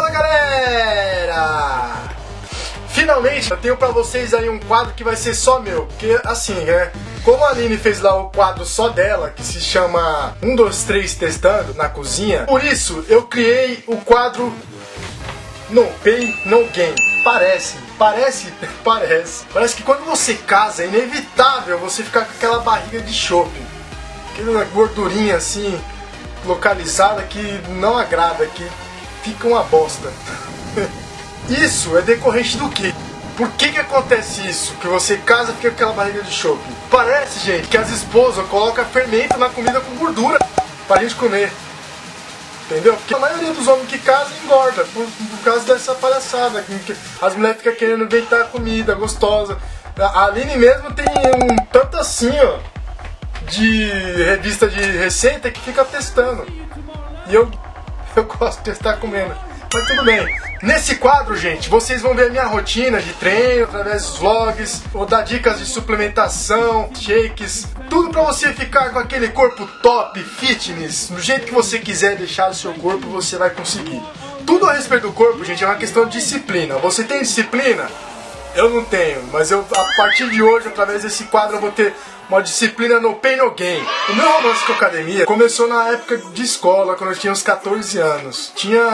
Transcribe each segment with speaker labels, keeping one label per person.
Speaker 1: Fala galera! Finalmente eu tenho pra vocês aí um quadro que vai ser só meu, porque assim, né? Como a Aline fez lá o quadro só dela, que se chama 1, 2, 3 Testando na cozinha, por isso eu criei o quadro No Pain, No Game. Parece, parece, parece. Parece que quando você casa é inevitável você ficar com aquela barriga de chope. Aquela gordurinha assim, localizada que não agrada, que fica uma bosta. Isso é decorrente do quê? Por que que acontece isso? Que você casa fica com aquela barriga de chope? Parece, gente, que as esposas colocam fermento na comida com gordura pra gente comer. Entendeu? Porque a maioria dos homens que casam engorda por, por causa dessa palhaçada. As mulheres ficam querendo inventar comida gostosa. A Aline mesmo tem um tanto assim, ó, de revista de receita que fica testando. E eu, eu gosto de testar comendo. Mas tudo bem. Nesse quadro, gente, vocês vão ver minha rotina de treino através dos vlogs, vou dar dicas de suplementação, shakes, tudo para você ficar com aquele corpo top, fitness, do jeito que você quiser deixar o seu corpo, você vai conseguir. Tudo a respeito do corpo, gente, é uma questão de disciplina. Você tem disciplina? Eu não tenho, mas eu a partir de hoje, através desse quadro, eu vou ter uma disciplina no Pain No Gain. O meu romance com a academia começou na época de escola, quando eu tinha uns 14 anos. Tinha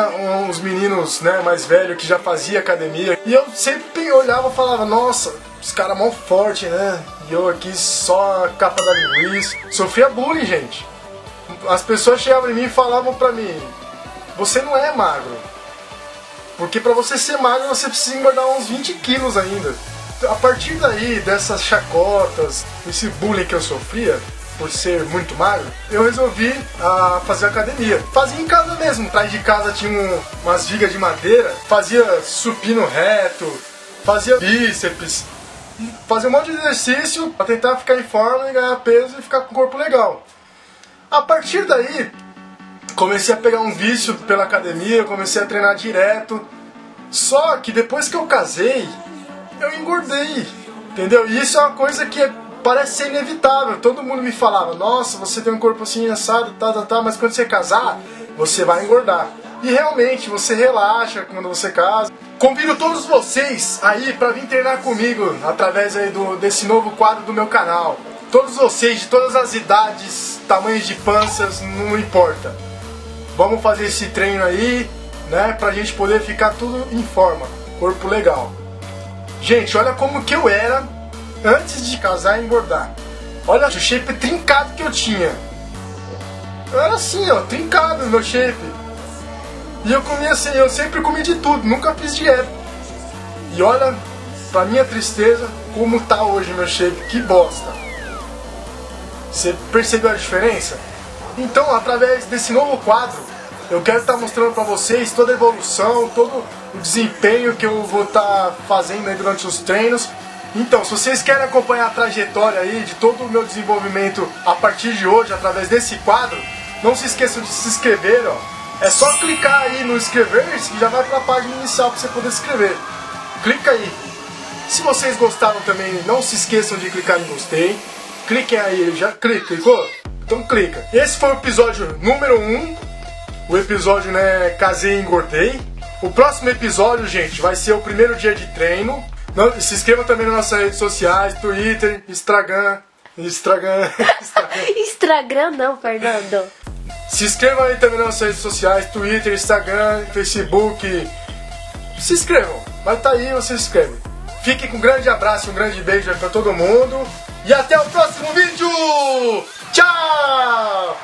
Speaker 1: uns meninos né, mais velhos que já faziam academia, e eu sempre olhava e falava, nossa, os caras mó forte, né? E eu aqui só a capa da linguiça. Sofria bullying, gente. As pessoas chegavam em mim e falavam pra mim, você não é magro. Porque pra você ser magro, você precisa engordar uns 20 quilos ainda a partir daí, dessas chacotas, esse bullying que eu sofria, por ser muito magro, eu resolvi ah, fazer academia. Fazia em casa mesmo, atrás de casa tinha um, umas vigas de madeira, fazia supino reto, fazia bíceps, fazia um monte de exercício para tentar ficar em forma e ganhar peso e ficar com o corpo legal. A partir daí, comecei a pegar um vício pela academia, comecei a treinar direto. Só que depois que eu casei, eu engordei. Entendeu? E isso é uma coisa que parece ser inevitável. Todo mundo me falava, nossa, você tem um corpo assim assado, tá, tá, tá, mas quando você casar, você vai engordar. E realmente, você relaxa quando você casa. Convido todos vocês aí para vir treinar comigo através aí do, desse novo quadro do meu canal. Todos vocês, de todas as idades, tamanhos de panças, não importa. Vamos fazer esse treino aí, né, pra gente poder ficar tudo em forma, corpo legal. Gente, olha como que eu era antes de casar e engordar. Olha o shape trincado que eu tinha. Eu era assim, ó, trincado meu shape. E eu comia assim, eu sempre comi de tudo, nunca fiz dieta. E olha, pra minha tristeza, como tá hoje meu shape, que bosta. Você percebeu a diferença? Então, através desse novo quadro, eu quero estar mostrando para vocês toda a evolução, todo o desempenho que eu vou estar fazendo durante os treinos. Então, se vocês querem acompanhar a trajetória aí de todo o meu desenvolvimento a partir de hoje, através desse quadro, não se esqueçam de se inscrever, ó. É só clicar aí no inscrever-se que já vai para a página inicial para você poder escrever. Clica aí. Se vocês gostaram também, não se esqueçam de clicar em gostei. Cliquem aí, já clica, clicou? Então clica. Esse foi o episódio número 1 um o episódio, né, casei e engordei. O próximo episódio, gente, vai ser o primeiro dia de treino. Não, se inscreva também nas nossas redes sociais, Twitter, Instagram, Instagram,
Speaker 2: Instagram não, Fernando.
Speaker 1: Se inscrevam aí também nas nossas redes sociais, Twitter, Instagram, Facebook. Se inscrevam. Vai estar tá aí, você se inscreve. Fique com um grande abraço, um grande beijo para todo mundo. E até o próximo vídeo! Tchau!